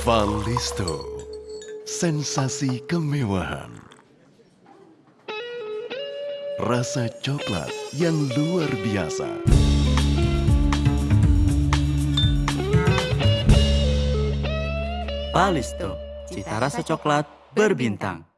Valisto, sensasi kemewahan. Rasa coklat yang luar biasa. Valisto, cita rasa coklat berbintang.